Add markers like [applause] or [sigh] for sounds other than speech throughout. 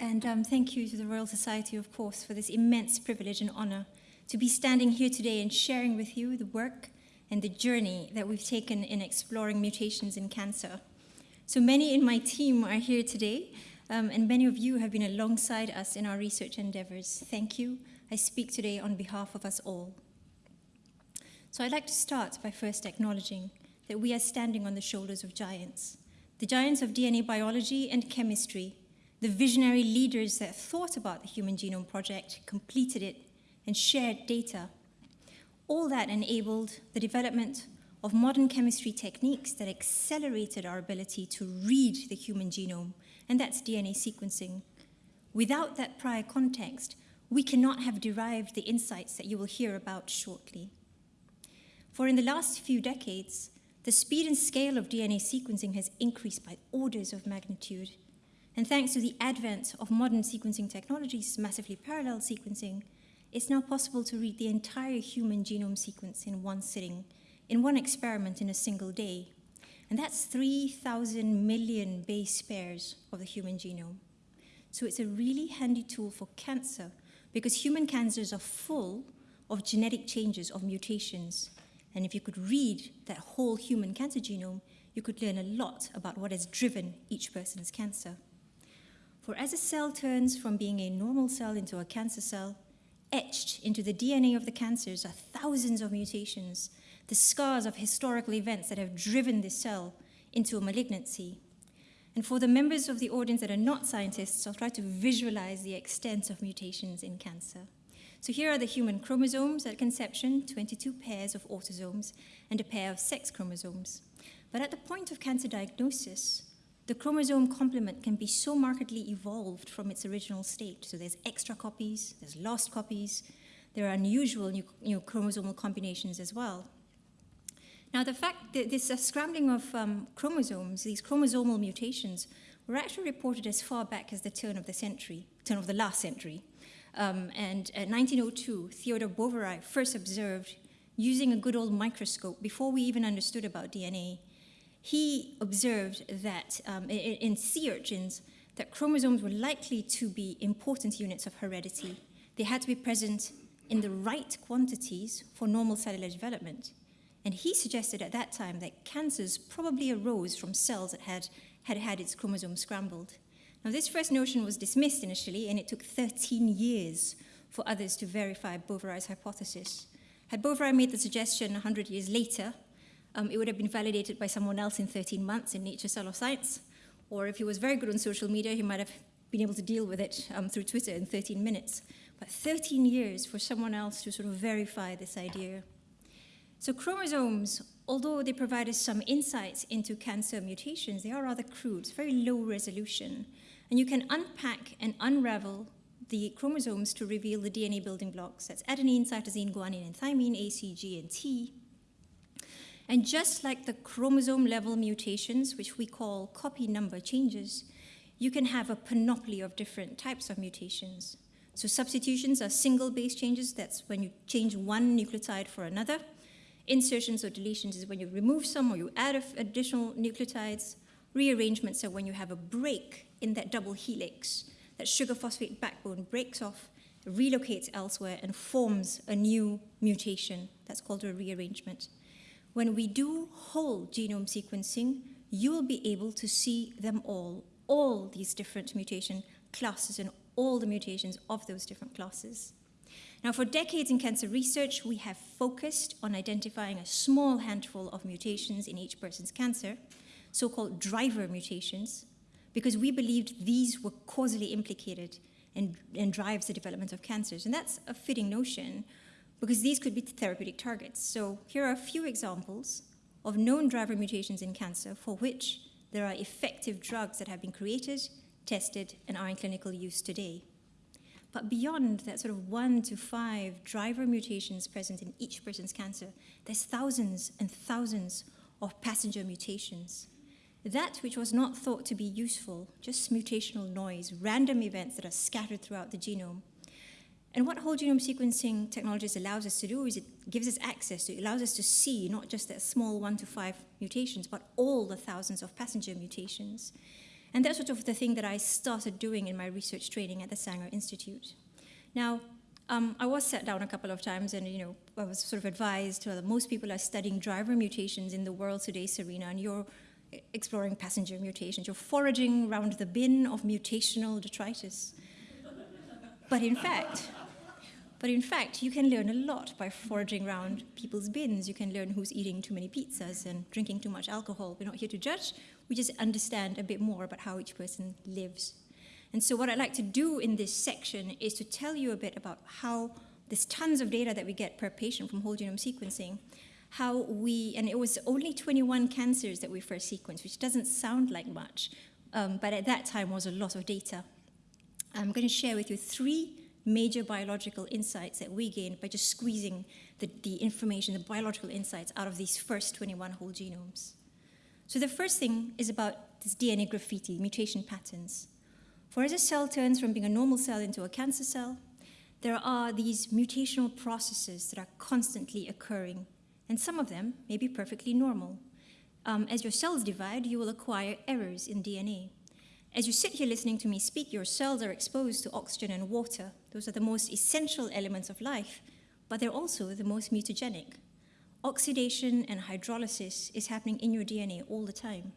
And um, thank you to the Royal Society, of course, for this immense privilege and honor to be standing here today and sharing with you the work and the journey that we've taken in exploring mutations in cancer. So many in my team are here today, um, and many of you have been alongside us in our research endeavors. Thank you. I speak today on behalf of us all. So I'd like to start by first acknowledging that we are standing on the shoulders of giants, the giants of DNA biology and chemistry, the visionary leaders that thought about the Human Genome Project, completed it, and shared data. All that enabled the development of modern chemistry techniques that accelerated our ability to read the human genome, and that's DNA sequencing. Without that prior context, we cannot have derived the insights that you will hear about shortly. For in the last few decades, the speed and scale of DNA sequencing has increased by orders of magnitude. And thanks to the advent of modern sequencing technologies, massively parallel sequencing, it's now possible to read the entire human genome sequence in one sitting, in one experiment in a single day. And that's 3,000 million base pairs of the human genome. So it's a really handy tool for cancer because human cancers are full of genetic changes, of mutations, and if you could read that whole human cancer genome, you could learn a lot about what has driven each person's cancer. For as a cell turns from being a normal cell into a cancer cell, etched into the DNA of the cancers are thousands of mutations, the scars of historical events that have driven this cell into a malignancy. And for the members of the audience that are not scientists, I'll try to visualize the extent of mutations in cancer. So here are the human chromosomes at conception, 22 pairs of autosomes and a pair of sex chromosomes. But at the point of cancer diagnosis, the chromosome complement can be so markedly evolved from its original state. So there's extra copies, there's lost copies, there are unusual new, chromosomal combinations as well. Now, the fact that this uh, scrambling of um, chromosomes, these chromosomal mutations, were actually reported as far back as the turn of the century, turn of the last century. Um, and in 1902, Theodore Boveri first observed, using a good old microscope, before we even understood about DNA, he observed that um, in, sea urchins, that chromosomes were likely to be important units of heredity. They had to be present in the right quantities for normal cellular development. And he suggested at that time that cancers probably arose from cells that had had, had its chromosomes scrambled. Now, this first notion was dismissed initially, and it took 13 years for others to verify Boveri's hypothesis. Had Boveri made the suggestion 100 years later, um, it would have been validated by someone else in 13 months in Nature Cell of Science, or if he was very good on social media, he might have been able to deal with it um, through Twitter in 13 minutes. But 13 years for someone else to sort of verify this idea. So chromosomes, although they provide us some insights into cancer mutations, they are rather crude, very low resolution. And you can unpack and unravel the chromosomes to reveal the DNA building blocks. That's adenine, cytosine, guanine, and thymine, A, C, G, and T. And just like the chromosome level mutations, which we call copy number changes, you can have a panoply of different types of mutations. So substitutions are single base changes. That's when you change one nucleotide for another. Insertions or deletions is when you remove some or you add additional nucleotides. Rearrangements are when you have a break in that double helix. That sugar phosphate backbone breaks off, relocates elsewhere, and forms a new mutation. That's called a rearrangement. When we do whole genome sequencing, you will be able to see them all, all these different mutation classes and all the mutations of those different classes. Now, for decades in cancer research, we have focused on identifying a small handful of mutations in each person's cancer, so-called driver mutations, because we believed these were causally implicated and, and drives the development of cancers. And that's a fitting notion because these could be therapeutic targets. So here are a few examples of known driver mutations in cancer for which there are effective drugs that have been created, tested, and are in clinical use today. But beyond that sort of one to five driver mutations present in each person's cancer, there's thousands and thousands of passenger mutations. That which was not thought to be useful, just mutational noise, random events that are scattered throughout the genome. And what whole genome sequencing technologies allows us to do is it gives us access to, it allows us to see not just that small one to five mutations, but all the thousands of passenger mutations. And that's sort of the thing that I started doing in my research training at the Sanger Institute. Now, um, I was sat down a couple of times and, you know, I was sort of advised well, most people are studying driver mutations in the world today, Serena, and you're exploring passenger mutations. You're foraging around the bin of mutational detritus. but in fact, but in fact, you can learn a lot by foraging around people's bins. You can learn who's eating too many pizzas and drinking too much alcohol. We're not here to judge. We just understand a bit more about how each person lives. And so what I'd like to do in this section is to tell you a bit about how there's tons of data that we get per patient from whole genome sequencing, how we, and it was only 21 cancers that we first sequenced, which doesn't sound like much, um, but at that time was a lot of data. I'm going to share with you three major biological insights that we gained by just squeezing the, the information, the biological insights out of these first 21 whole genomes. So the first thing is about this DNA graffiti, mutation patterns. For as a cell turns from being a normal cell into a cancer cell, there are these mutational processes that are constantly occurring, and some of them may be perfectly normal. Um, as your cells divide, you will acquire errors in DNA. As you sit here listening to me speak, your cells are exposed to oxygen and water. Those are the most essential elements of life, but they're also the most mutagenic. Oxidation and hydrolysis is happening in your DNA all the time.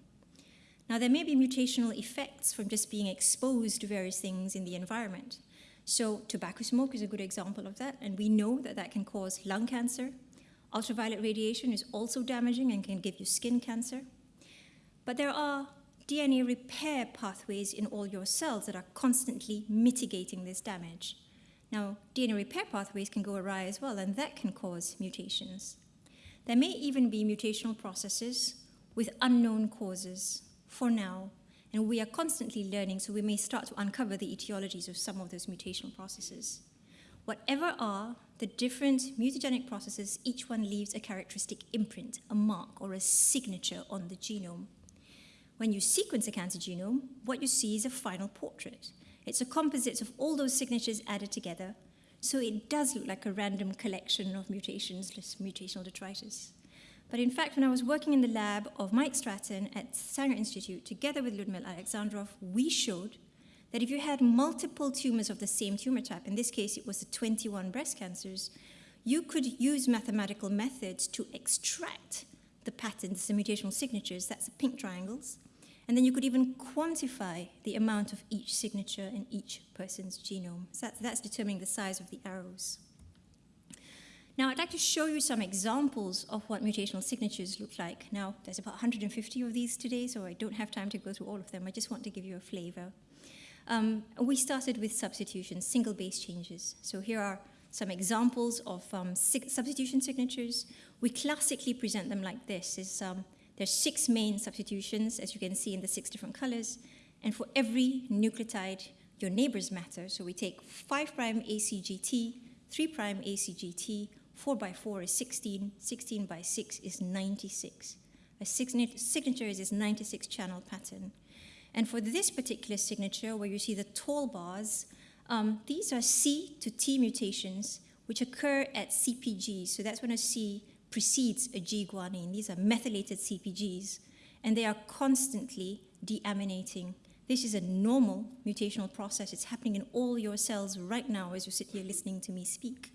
Now, there may be mutational effects from just being exposed to various things in the environment. So, tobacco smoke is a good example of that, and we know that that can cause lung cancer. Ultraviolet radiation is also damaging and can give you skin cancer. But there are DNA repair pathways in all your cells that are constantly mitigating this damage. Now, DNA repair pathways can go awry as well, and that can cause mutations. There may even be mutational processes with unknown causes for now, and we are constantly learning, so we may start to uncover the etiologies of some of those mutational processes. Whatever are the different mutagenic processes, each one leaves a characteristic imprint, a mark, or a signature on the genome. When you sequence a cancer genome, what you see is a final portrait. It's a composite of all those signatures added together, so it does look like a random collection of mutations, mutational detritus. But in fact, when I was working in the lab of Mike Stratton at Sanger Institute, together with Ludmil Alexandrov, we showed that if you had multiple tumors of the same tumor type, in this case it was the 21 breast cancers, you could use mathematical methods to extract the patterns, the mutational signatures, that's the pink triangles, and then you could even quantify the amount of each signature in each person's genome. So that's, that's determining the size of the arrows. Now, I'd like to show you some examples of what mutational signatures look like. Now, there's about 150 of these today, so I don't have time to go through all of them. I just want to give you a flavor. Um, we started with substitutions, single base changes. So here are some examples of um, substitution signatures. We classically present them like this. Is, um, there's six main substitutions, as you can see in the six different colors. And for every nucleotide, your neighbors matter. So we take 5' ACGT, 3' ACGT, 4 by 4 is 16, 16 by 6 is 96. A signature is this 96 channel pattern. And for this particular signature, where you see the tall bars, um, these are C to T mutations, which occur at CPG. So that's when a C precedes a G guanine. These are methylated CPGs, and they are constantly deaminating. This is a normal mutational process. It's happening in all your cells right now as you sit here listening to me speak.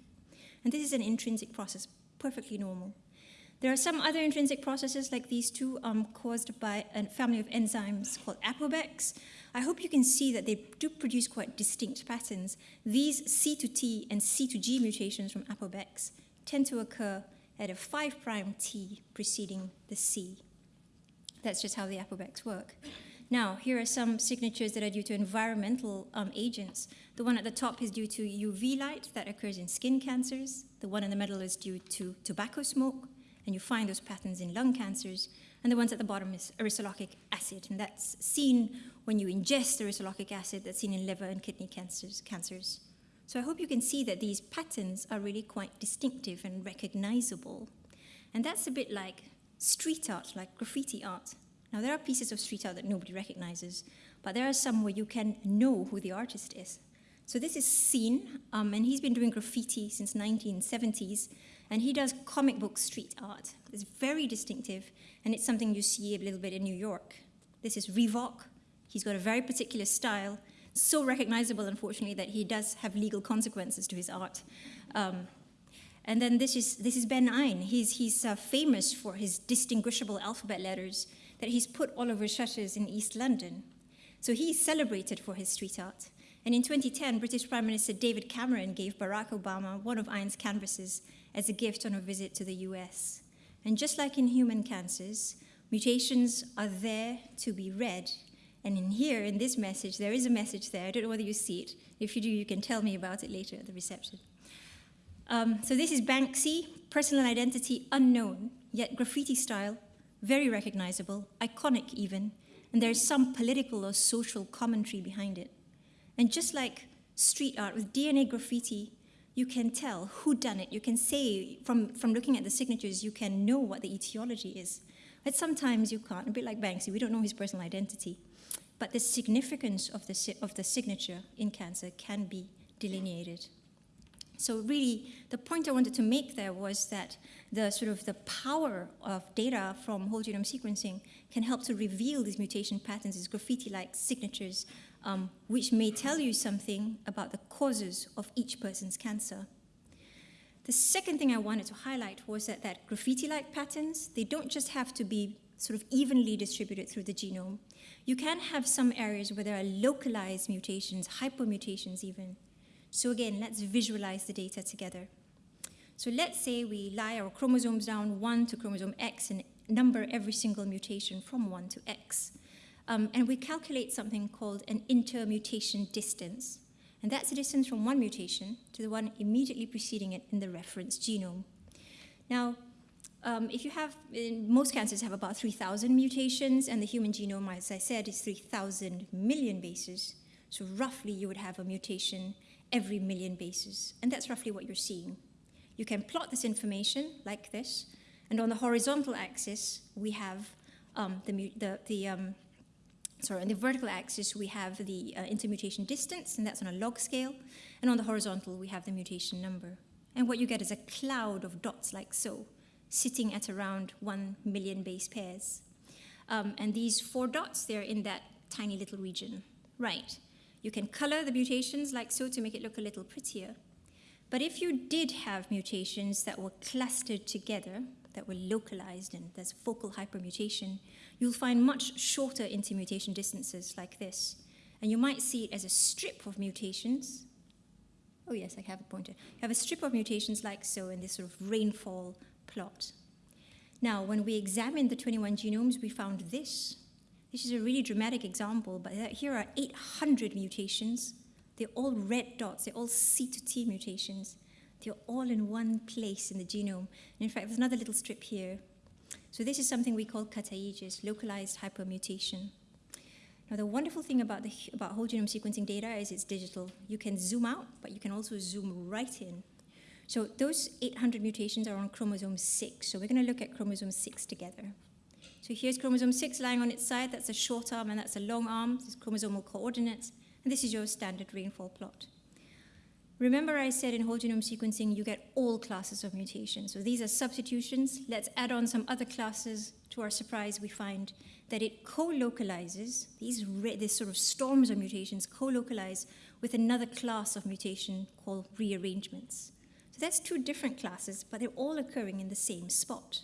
And this is an intrinsic process, perfectly normal. There are some other intrinsic processes like these two um, caused by a family of enzymes called APOBECs. I hope you can see that they do produce quite distinct patterns. These C to T and C to G mutations from APOBECs tend to occur at a 5' prime T preceding the C. That's just how the APOBECs work. Now, here are some signatures that are due to environmental um, agents. The one at the top is due to UV light that occurs in skin cancers. The one in the middle is due to tobacco smoke, and you find those patterns in lung cancers. And the ones at the bottom is aristolochic acid, and that's seen when you ingest aristolochic acid, that's seen in liver and kidney cancers. cancers. So I hope you can see that these patterns are really quite distinctive and recognizable. And that's a bit like street art, like graffiti art. Now, there are pieces of street art that nobody recognizes, but there are some where you can know who the artist is. So this is Seen, um, and he's been doing graffiti since 1970s, and he does comic book street art. It's very distinctive, and it's something you see a little bit in New York. This is Revok. He's got a very particular style, so recognizable, unfortunately, that he does have legal consequences to his art. Um, and then this is, this is Ben Eine. He's, he's uh, famous for his distinguishable alphabet letters that he's put all over shutters in East London. So he's celebrated for his street art. And in 2010, British Prime Minister David Cameron gave Barack Obama one of Eine's canvases as a gift on a visit to the US. And just like in human cancers, mutations are there to be read. And in here, in this message, there is a message there. I don't know whether you see it. If you do, you can tell me about it later at the reception. Um, so this is Banksy, personal identity unknown, yet graffiti style, very recognizable, iconic even, and there's some political or social commentary behind it. And just like street art with DNA graffiti, you can tell who done it. You can say, from, from looking at the signatures, you can know what the etiology is. But sometimes you can't, a bit like Banksy, we don't know his personal identity. But the significance of the, of the signature in cancer can be delineated. So really, the point I wanted to make there was that the sort of the power of data from whole genome sequencing can help to reveal these mutation patterns, these graffiti-like signatures, um, which may tell you something about the causes of each person's cancer. The second thing I wanted to highlight was that, that graffiti-like patterns, they don't just have to be sort of evenly distributed through the genome. You can have some areas where there are localized mutations, hypermutations even, so again, let's visualize the data together. So let's say we lie our chromosomes down 1 to chromosome X and number every single mutation from 1 to X. Um, and we calculate something called an intermutation distance. And that's the distance from one mutation to the one immediately preceding it in the reference genome. Now, um, if you have, most cancers have about 3,000 mutations, and the human genome, as I said, is 3,000 million bases. So roughly you would have a mutation every million bases. And that's roughly what you're seeing. You can plot this information like this. And on the horizontal axis, we have um, the, the, the um, sorry, on the vertical axis, we have the uh, intermutation distance, and that's on a log scale. And on the horizontal, we have the mutation number. And what you get is a cloud of dots like so, sitting at around 1 million base pairs. Um, and these four dots, they're in that tiny little region. Right. You can color the mutations like so to make it look a little prettier. But if you did have mutations that were clustered together, that were localized and there's focal hypermutation, you'll find much shorter intermutation distances like this. And you might see it as a strip of mutations. Oh yes, I have a pointer. You have a strip of mutations like so in this sort of rainfall plot. Now, when we examined the 21 genomes, we found this. This is a really dramatic example, but uh, here are 800 mutations. They're all red dots. They're all C to T mutations. They're all in one place in the genome. And in fact, there's another little strip here. So this is something we call kataegis, localized hypermutation. Now, the wonderful thing about, the, about whole genome sequencing data is it's digital. You can zoom out, but you can also zoom right in. So those 800 mutations are on chromosome 6. So we're going to look at chromosome 6 together. So here's chromosome 6 lying on its side. That's a short arm and that's a long arm. This is chromosomal coordinates. And this is your standard rainfall plot. Remember I said in whole genome sequencing you get all classes of mutations. So these are substitutions. Let's add on some other classes. To our surprise, we find that it co-localizes, these, these sort of storms of mutations co-localize with another class of mutation called rearrangements. So that's two different classes, but they're all occurring in the same spot.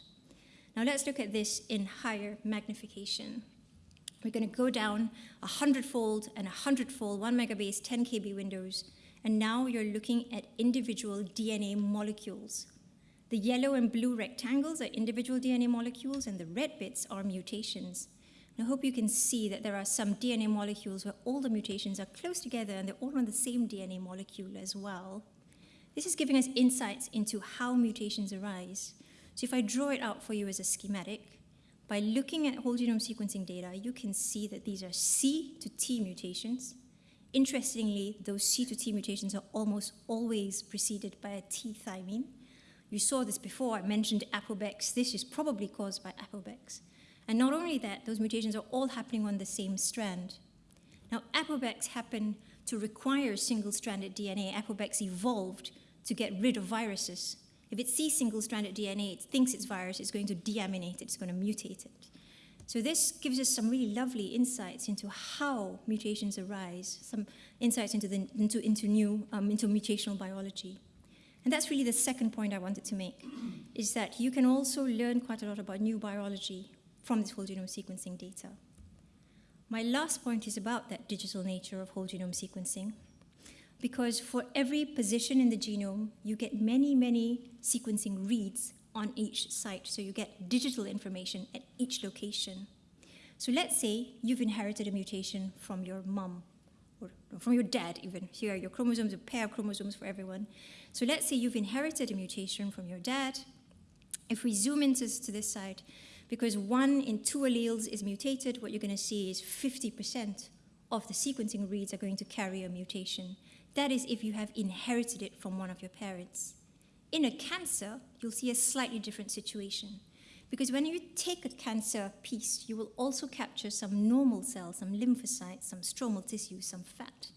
Now let's look at this in higher magnification. We're going to go down a hundredfold and a hundredfold, one megabase, 10 kb windows, and now you're looking at individual DNA molecules. The yellow and blue rectangles are individual DNA molecules, and the red bits are mutations. And I hope you can see that there are some DNA molecules where all the mutations are close together and they're all on the same DNA molecule as well. This is giving us insights into how mutations arise. So if I draw it out for you as a schematic, by looking at whole genome sequencing data, you can see that these are C to T mutations. Interestingly, those C to T mutations are almost always preceded by a T thymine. You saw this before, I mentioned APOBECs. This is probably caused by APOBECs. And not only that, those mutations are all happening on the same strand. Now, APOBECs happened to require single-stranded DNA. APOBECs evolved to get rid of viruses. If it sees single-stranded DNA, it thinks it's virus, it's going to deaminate it, it's going to mutate it. So this gives us some really lovely insights into how mutations arise, some insights into, the, into, into new, um, into mutational biology. And that's really the second point I wanted to make, is that you can also learn quite a lot about new biology from this whole genome sequencing data. My last point is about that digital nature of whole genome sequencing, because for every position in the genome, you get many, many sequencing reads on each site. So you get digital information at each location. So let's say you've inherited a mutation from your mom or from your dad even. Here your chromosomes, a pair of chromosomes for everyone. So let's say you've inherited a mutation from your dad. If we zoom into to this side, because one in two alleles is mutated, what you're going to see is 50% of the sequencing reads are going to carry a mutation. That is if you have inherited it from one of your parents. In a cancer, you'll see a slightly different situation. Because when you take a cancer piece, you will also capture some normal cells, some lymphocytes, some stromal tissue, some fat.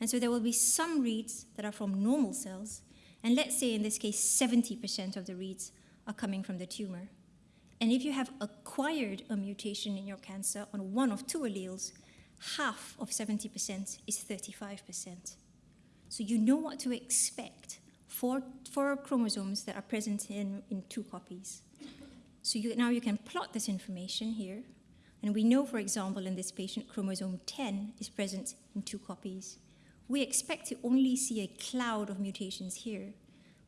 And so there will be some reads that are from normal cells, and let's say in this case 70% of the reads are coming from the tumor. And if you have acquired a mutation in your cancer on one of two alleles, half of 70% is 35%. So you know what to expect for, for chromosomes that are present in, in two copies. So you, now you can plot this information here. And we know, for example, in this patient, chromosome 10 is present in two copies. We expect to only see a cloud of mutations here,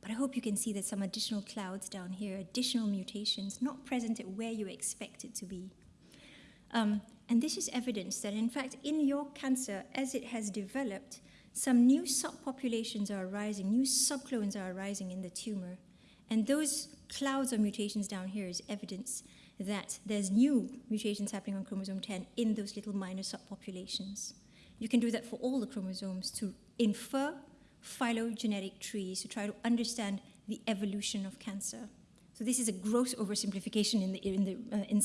but I hope you can see that some additional clouds down here, additional mutations, not present at where you expect it to be. Um, and this is evidence that, in fact, in your cancer, as it has developed, some new subpopulations are arising, new subclones are arising in the tumor. And those clouds of mutations down here is evidence that there's new mutations happening on chromosome 10 in those little minor subpopulations. You can do that for all the chromosomes to infer phylogenetic trees to try to understand the evolution of cancer. So this is a gross oversimplification in the, in the, uh, in,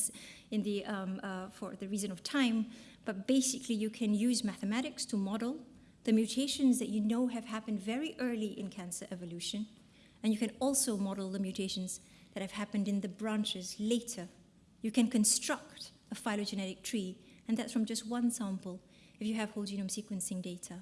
in the, um, uh, for the reason of time, but basically you can use mathematics to model the mutations that you know have happened very early in cancer evolution, and you can also model the mutations that have happened in the branches later. You can construct a phylogenetic tree, and that's from just one sample if you have whole genome sequencing data.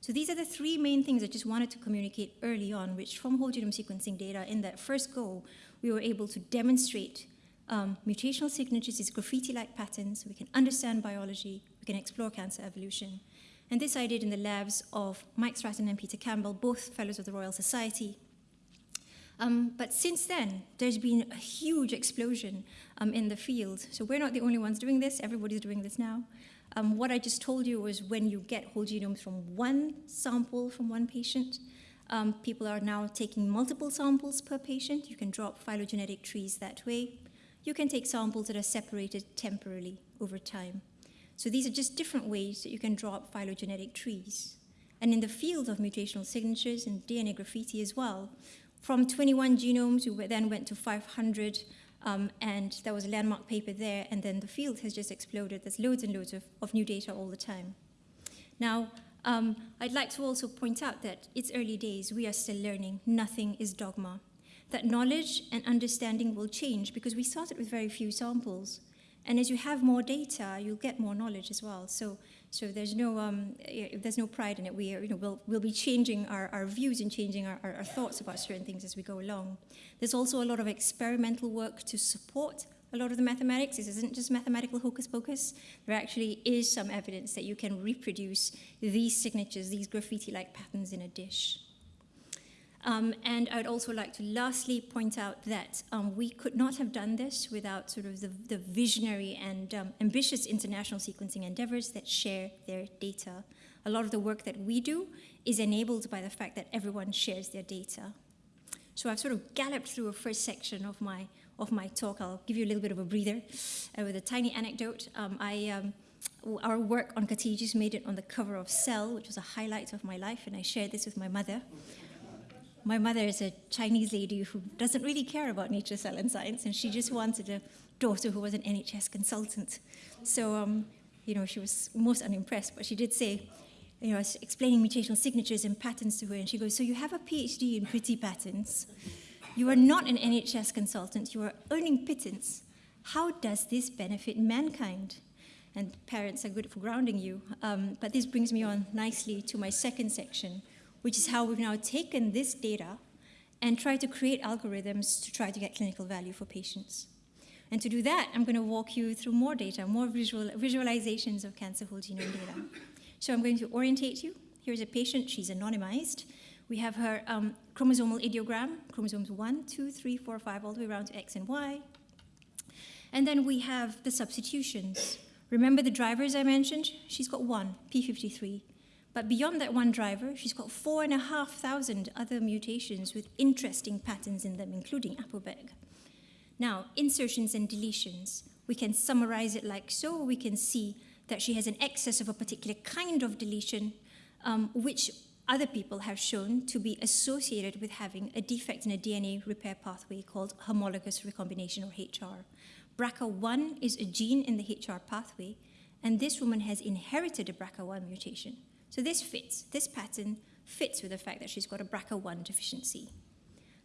So these are the three main things I just wanted to communicate early on, which from whole genome sequencing data in that first go, we were able to demonstrate um, mutational signatures, these graffiti-like patterns, so we can understand biology, we can explore cancer evolution. And this I did in the labs of Mike Stratton and Peter Campbell, both fellows of the Royal Society. Um, but since then, there's been a huge explosion um, in the field. So we're not the only ones doing this, everybody's doing this now. Um, what I just told you was when you get whole genomes from one sample from one patient, um, people are now taking multiple samples per patient. You can drop phylogenetic trees that way. You can take samples that are separated temporarily over time. So these are just different ways that you can drop phylogenetic trees. And in the field of mutational signatures and DNA graffiti as well, from 21 genomes, we then went to 500 um, and there was a landmark paper there, and then the field has just exploded. There's loads and loads of, of new data all the time. Now, um, I'd like to also point out that it's early days. We are still learning. Nothing is dogma. That knowledge and understanding will change because we started with very few samples. And as you have more data, you'll get more knowledge as well. So so there's no, um, there's no pride in it. We are, you know, we'll, we'll be changing our, our views and changing our, our, our thoughts about certain things as we go along. There's also a lot of experimental work to support a lot of the mathematics. This isn't just mathematical hocus pocus. There actually is some evidence that you can reproduce these signatures, these graffiti-like patterns in a dish. Um, and I'd also like to lastly point out that um, we could not have done this without sort of the, the visionary and um, ambitious international sequencing endeavors that share their data. A lot of the work that we do is enabled by the fact that everyone shares their data. So I've sort of galloped through a first section of my, of my talk. I'll give you a little bit of a breather uh, with a tiny anecdote. Um, I, um, our work on kataegis made it on the cover of Cell, which was a highlight of my life, and I shared this with my mother. My mother is a Chinese lady who doesn't really care about nature, cell, and science, and she just wanted a daughter who was an NHS consultant. So, um, you know, she was most unimpressed, but she did say, you know, I was explaining mutational signatures and patterns to her, and she goes, so you have a PhD in pretty patterns. You are not an NHS consultant. You are earning pittance. how does this benefit mankind? And parents are good for grounding you. Um, but this brings me on nicely to my second section, which is how we've now taken this data and tried to create algorithms to try to get clinical value for patients. And to do that, I'm going to walk you through more data, more visual, visualizations of cancer whole genome data. So I'm going to orientate you. Here's a patient, she's anonymized. We have her um, chromosomal ideogram, chromosomes 1, 2, 3, 4, 5, all the way around to X and Y. And then we have the substitutions. Remember the drivers I mentioned? She's got one, P53. But beyond that one driver, she's got four and a half thousand other mutations with interesting patterns in them, including APOBEC. Now, insertions and deletions. We can summarize it like so. We can see that she has an excess of a particular kind of deletion, um, which other people have shown to be associated with having a defect in a DNA repair pathway called homologous recombination or HR. BRCA1 is a gene in the HR pathway, and this woman has inherited a BRCA1 mutation. So this fits, this pattern fits with the fact that she's got a BRCA1 deficiency.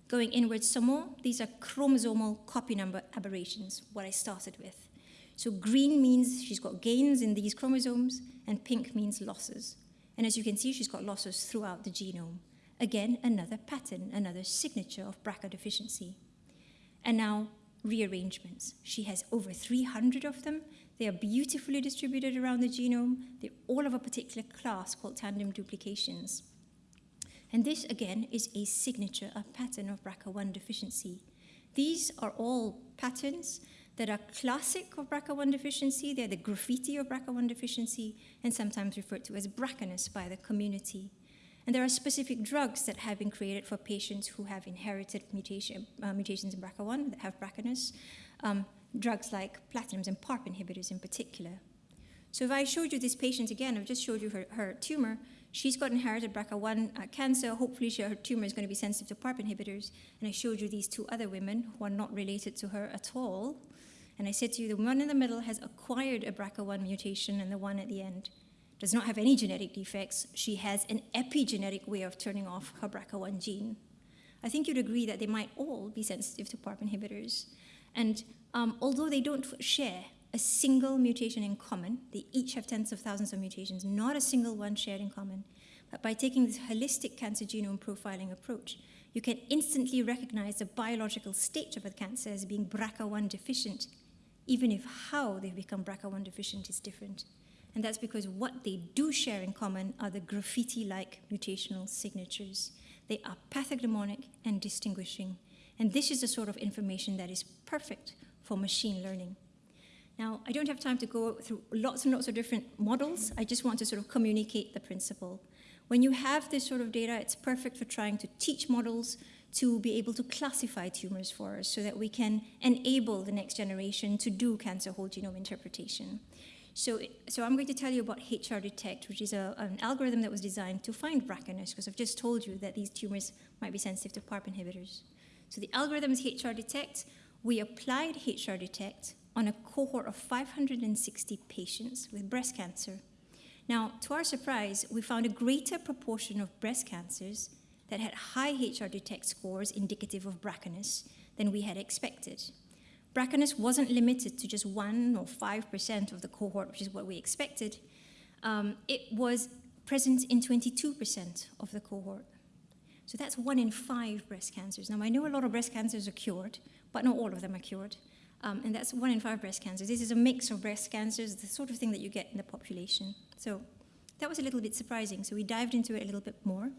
Going inwards some more, these are chromosomal copy number aberrations, what I started with. So green means she's got gains in these chromosomes, and pink means losses. And as you can see, she's got losses throughout the genome. Again, another pattern, another signature of BRCA deficiency. And now, rearrangements. She has over 300 of them. They are beautifully distributed around the genome. They're all of a particular class called tandem duplications. And this, again, is a signature, a pattern of BRCA1 deficiency. These are all patterns that are classic of BRCA1 deficiency. They're the graffiti of BRCA1 deficiency and sometimes referred to as BRCAness by the community. And there are specific drugs that have been created for patients who have inherited mutation, uh, mutations in BRCA1 that have BRCAness, um, drugs like platinums and PARP inhibitors in particular. So if I showed you this patient again, I've just showed you her, her tumor, She's got inherited BRCA1 uh, cancer. Hopefully, she, her tumor is going to be sensitive to PARP inhibitors. And I showed you these two other women who are not related to her at all. And I said to you, the one in the middle has acquired a BRCA1 mutation, and the one at the end does not have any genetic defects. She has an epigenetic way of turning off her BRCA1 gene. I think you'd agree that they might all be sensitive to PARP inhibitors. And um, although they don't share a single mutation in common. They each have tens of thousands of mutations, not a single one shared in common. But by taking this holistic cancer genome profiling approach, you can instantly recognize the biological state of a cancer as being BRCA1 deficient, even if how they've become BRCA1 deficient is different. And that's because what they do share in common are the graffiti-like mutational signatures. They are pathognomonic and distinguishing. And this is the sort of information that is perfect for machine learning. Now, I don't have time to go through lots and lots of different models. I just want to sort of communicate the principle. When you have this sort of data, it's perfect for trying to teach models to be able to classify tumors for us so that we can enable the next generation to do cancer whole genome interpretation. So, so I'm going to tell you about HR Detect, which is a, an algorithm that was designed to find BRCAness, because I've just told you that these tumors might be sensitive to PARP inhibitors. So the algorithm HR Detect. We applied HR Detect on a cohort of 560 patients with breast cancer. Now, to our surprise, we found a greater proportion of breast cancers that had high HR detect scores indicative of BRCAness than we had expected. BRCAness wasn't limited to just 1 or 5% of the cohort, which is what we expected. Um, it was present in 22% of the cohort. So that's one in five breast cancers. Now, I know a lot of breast cancers are cured, but not all of them are cured. Um, and that's one in five breast cancers. This is a mix of breast cancers, the sort of thing that you get in the population. So that was a little bit surprising. So we dived into it a little bit more.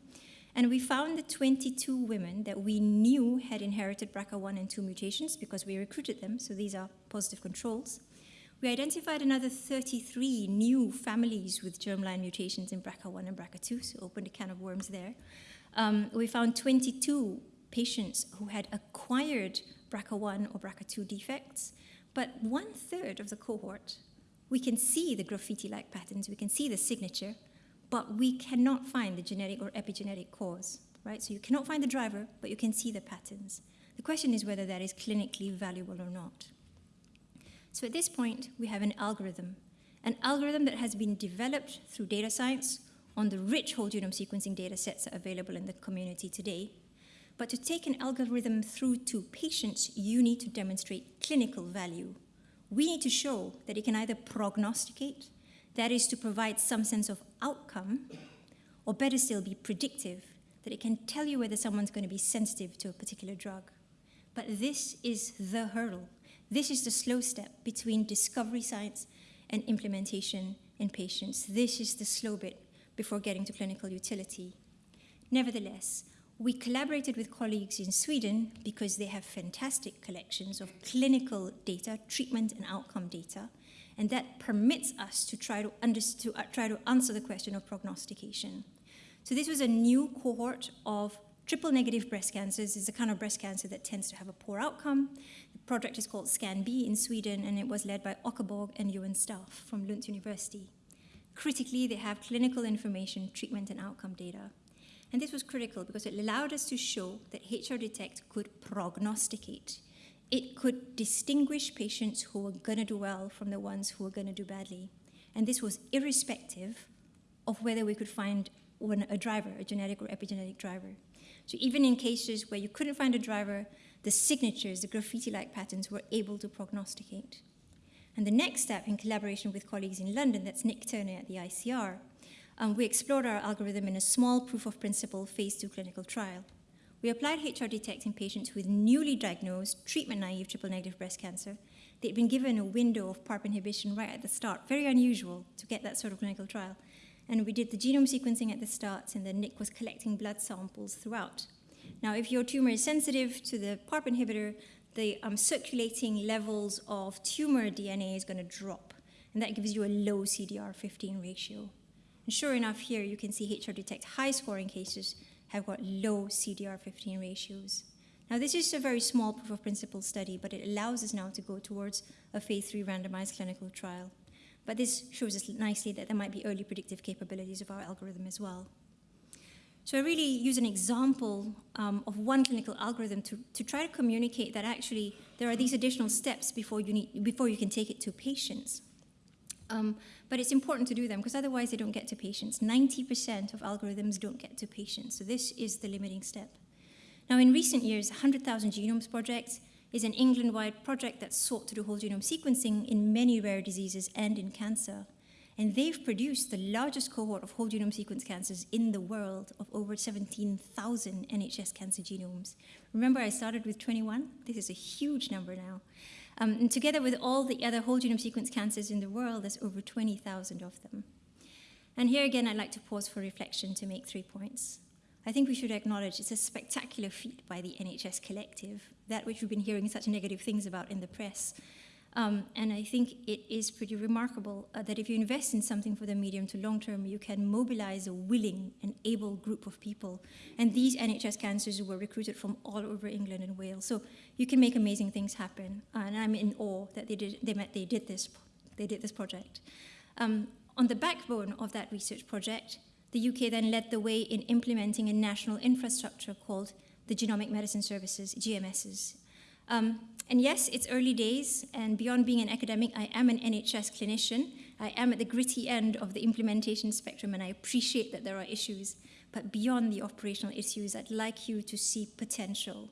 And we found the 22 women that we knew had inherited BRCA1 and 2 mutations because we recruited them. So these are positive controls. We identified another 33 new families with germline mutations in BRCA1 and BRCA2, so opened a can of worms there. Um, we found 22 patients who had acquired BRCA1 or BRCA2 defects, but one third of the cohort, we can see the graffiti-like patterns, we can see the signature, but we cannot find the genetic or epigenetic cause, right? So you cannot find the driver, but you can see the patterns. The question is whether that is clinically valuable or not. So at this point, we have an algorithm, an algorithm that has been developed through data science on the rich whole genome sequencing data sets that are available in the community today, but to take an algorithm through to patients, you need to demonstrate clinical value we need to show that it can either prognosticate, that is to provide some sense of outcome, or better still, be predictive, that it can tell you whether someone's going to be sensitive to a particular drug. But this is the hurdle. This is the slow step between discovery science and implementation in patients. This is the slow bit before getting to clinical utility. Nevertheless, we collaborated with colleagues in Sweden because they have fantastic collections of clinical data, treatment and outcome data, and that permits us to try to, to uh, try to answer the question of prognostication. So this was a new cohort of triple negative breast cancers. It's a kind of breast cancer that tends to have a poor outcome. The project is called ScanB in Sweden, and it was led by Åke Borg and Johan Staaf from Lund University. Critically, they have clinical information, treatment, and outcome data. And this was critical because it allowed us to show that HR Detect could prognosticate. It could distinguish patients who were going to do well from the ones who were going to do badly. And this was irrespective of whether we could find a driver, a genetic or epigenetic driver. So even in cases where you couldn't find a driver, the signatures, the graffiti-like patterns, were able to prognosticate. And the next step, in collaboration with colleagues in London, that's Nick Turner at the ICR, um, we explored our algorithm in a small proof of principle phase two clinical trial. We applied HR Detect in patients with newly diagnosed treatment-naive triple-negative breast cancer. They'd been given a window of PARP inhibition right at the start, very unusual to get that sort of clinical trial. And we did the genome sequencing at the start, and then Nick was collecting blood samples throughout. Now, if your tumor is sensitive to the PARP inhibitor, the um, circulating levels of tumor DNA is going to drop, and that gives you a low CDR15 ratio. And sure enough, here you can see HR Detect high scoring cases have got low CDR15 ratios. Now, this is a very small proof of principle study, but it allows us now to go towards a phase three randomized clinical trial. But this shows us nicely that there might be early predictive capabilities of our algorithm as well. So I really use an example um, of one clinical algorithm to, to try to communicate that actually there are these additional steps before you, need, before you can take it to patients. Um, but it's important to do them because otherwise they don't get to patients. 90% of algorithms don't get to patients. So this is the limiting step. Now, in recent years, 100,000 Genomes Project is an England-wide project that sought to do whole genome sequencing in many rare diseases and in cancer. And they've produced the largest cohort of whole genome sequence cancers in the world of over 17,000 NHS cancer genomes. Remember, I started with 21? This is a huge number now. Um, and together with all the other whole genome sequence cancers in the world, there's over 20,000 of them. And here again, I'd like to pause for reflection to make three points. I think we should acknowledge it's a spectacular feat by the NHS collective, that which we've been hearing such negative things about in the press. Um, and I think it is pretty remarkable uh, that if you invest in something for the medium to long term, you can mobilize a willing and able group of people. And these NHS cancers were recruited from all over England and Wales. So you can make amazing things happen. Uh, and I'm in awe that they did, they, met, they did, this, they did this project. Um, on the backbone of that research project, the UK then led the way in implementing a national infrastructure called the Genomic Medicine Services, GMSs. Um, and yes, it's early days, and beyond being an academic, I am an NHS clinician. I am at the gritty end of the implementation spectrum, and I appreciate that there are issues. But beyond the operational issues, I'd like you to see potential.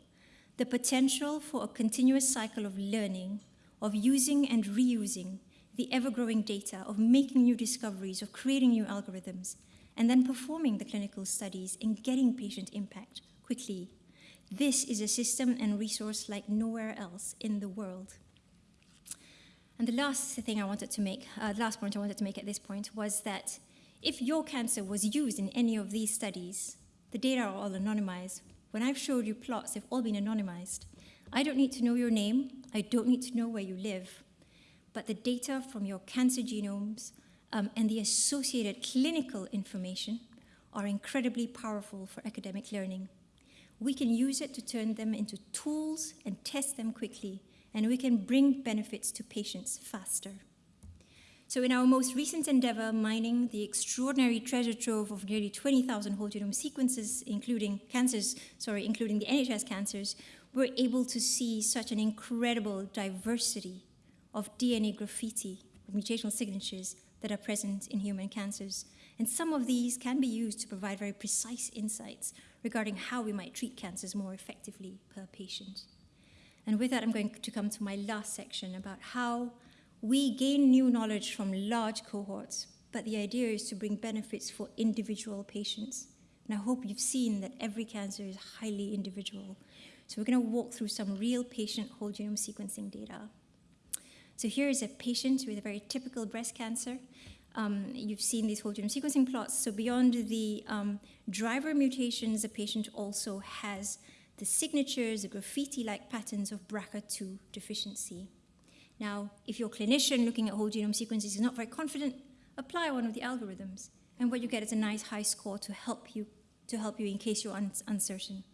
The potential for a continuous cycle of learning, of using and reusing the ever-growing data, of making new discoveries, of creating new algorithms, and then performing the clinical studies and getting patient impact quickly this is a system and resource like nowhere else in the world. And the last thing I wanted to make, uh, the last point I wanted to make at this point was that if your cancer was used in any of these studies, the data are all anonymized. When I've showed you plots, they've all been anonymized. I don't need to know your name. I don't need to know where you live. But the data from your cancer genomes um, and the associated clinical information are incredibly powerful for academic learning we can use it to turn them into tools and test them quickly, and we can bring benefits to patients faster. So in our most recent endeavor, mining the extraordinary treasure trove of nearly 20,000 whole genome sequences, including cancers, sorry, including the NHS cancers, we're able to see such an incredible diversity of DNA graffiti, mutational signatures that are present in human cancers. And some of these can be used to provide very precise insights regarding how we might treat cancers more effectively per patient. And with that, I'm going to come to my last section about how we gain new knowledge from large cohorts, but the idea is to bring benefits for individual patients. And I hope you've seen that every cancer is highly individual. So we're going to walk through some real patient whole genome sequencing data. So here is a patient with a very typical breast cancer. Um, you've seen these whole genome sequencing plots. So beyond the um, driver mutations, the patient also has the signatures, the graffiti-like patterns of BRCA2 deficiency. Now, if your clinician looking at whole genome sequences is not very confident, apply one of the algorithms. And what you get is a nice high score to help you, to help you in case you're un uncertain.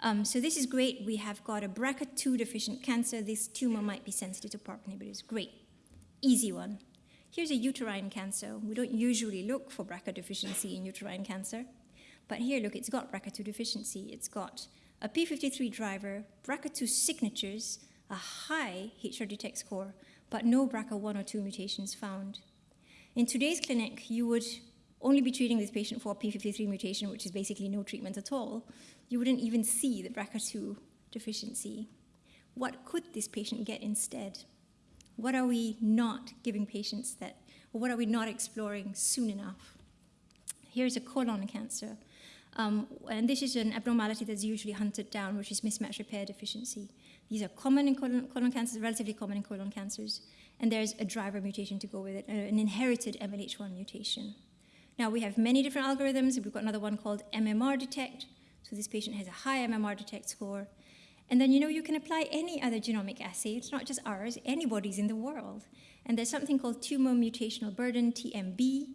Um, so this is great. We have got a BRCA2 deficient cancer. This tumor might be sensitive to PARP inhibitors. Great. Easy one. Here's a uterine cancer. We don't usually look for BRCA deficiency in uterine cancer. But here, look, it's got BRCA2 deficiency. It's got a P53 driver, BRCA2 signatures, a high HRD-detect score, but no BRCA1 or 2 mutations found. In today's clinic, you would only be treating this patient for a P53 mutation, which is basically no treatment at all. You wouldn't even see the BRCA2 deficiency. What could this patient get instead? What are we not giving patients that, or what are we not exploring soon enough? Here's a colon cancer. Um, and this is an abnormality that's usually hunted down, which is mismatch repair deficiency. These are common in colon, colon cancers, relatively common in colon cancers and there's a driver mutation to go with it, an inherited MLH1 mutation. Now we have many different algorithms. We've got another one called MMR detect. So this patient has a high MMR detect score. And then, you know, you can apply any other genomic assay. It's not just ours, anybody's in the world. And there's something called tumor mutational burden, TMB.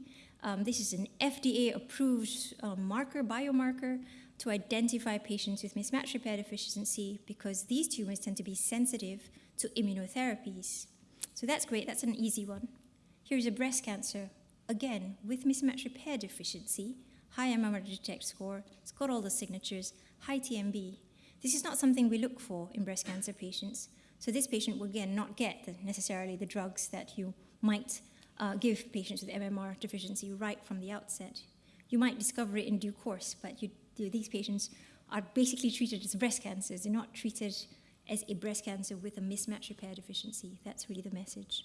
Um, this is an FDA-approved uh, marker, biomarker, to identify patients with mismatch repair deficiency because these tumors tend to be sensitive to immunotherapies. So that's great, that's an easy one. Here's a breast cancer, again, with mismatch repair deficiency, high MMR detect score, it's got all the signatures, high TMB. This is not something we look for in breast cancer patients. So this patient will again not get the, necessarily the drugs that you might uh, give patients with MMR deficiency right from the outset. You might discover it in due course, but you, these patients are basically treated as breast cancers. They're not treated as a breast cancer with a mismatch repair deficiency. That's really the message.